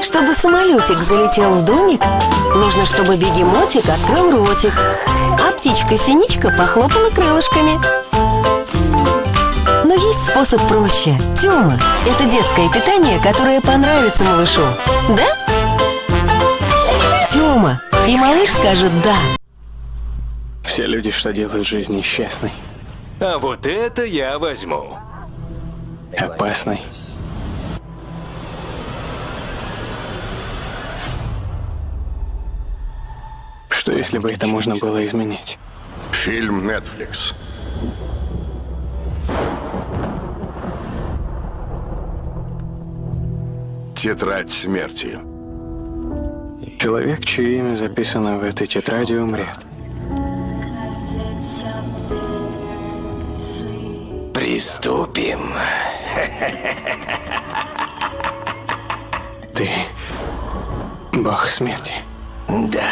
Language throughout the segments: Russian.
Чтобы самолетик залетел в домик, нужно, чтобы бегемотик открыл ротик, а птичка-синичка похлопала крылышками. Но есть способ проще. Тёма – это детское питание, которое понравится малышу. Да? Тёма. И малыш скажет «да». Все люди, что делают жизнь несчастной, А вот это я возьму. опасной. Что если бы это можно было изменить? Фильм Netflix. Тетрадь смерти. Человек, чье имя записано в этой тетради, умрет. Приступим. Ты бог смерти. Да.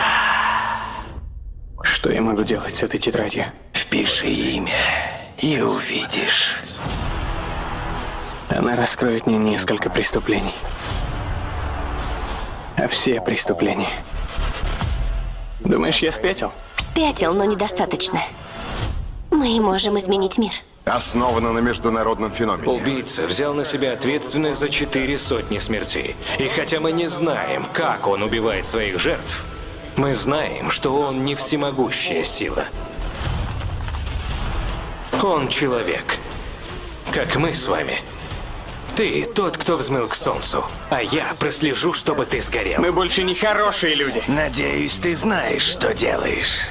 Что я могу делать с этой тетрадью? Впиши имя и увидишь. Она раскроет мне несколько преступлений. А все преступления. Думаешь, я спятил? Спятил, но недостаточно. Мы можем изменить мир. Основана на международном феномене. Убийца взял на себя ответственность за четыре сотни смертей. И хотя мы не знаем, как он убивает своих жертв, мы знаем, что он не всемогущая сила. Он человек, как мы с вами. Ты тот, кто взмыл к солнцу, а я прослежу, чтобы ты сгорел. Мы больше не хорошие люди. Надеюсь, ты знаешь, что делаешь.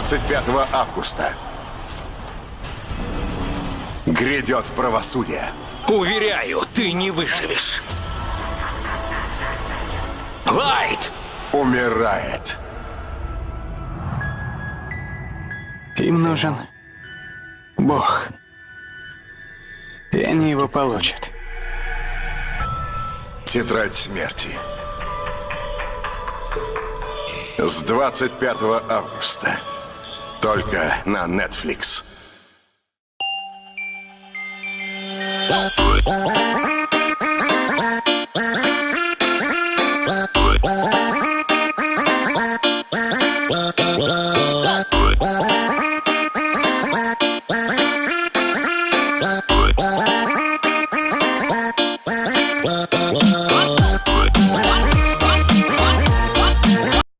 25 августа. Грядет правосудие. Уверяю, ты не выживешь. Лайт! Умирает. Им нужен Бог. И они его получат. Тетрадь смерти. С 25 августа. Только на Netflix. What?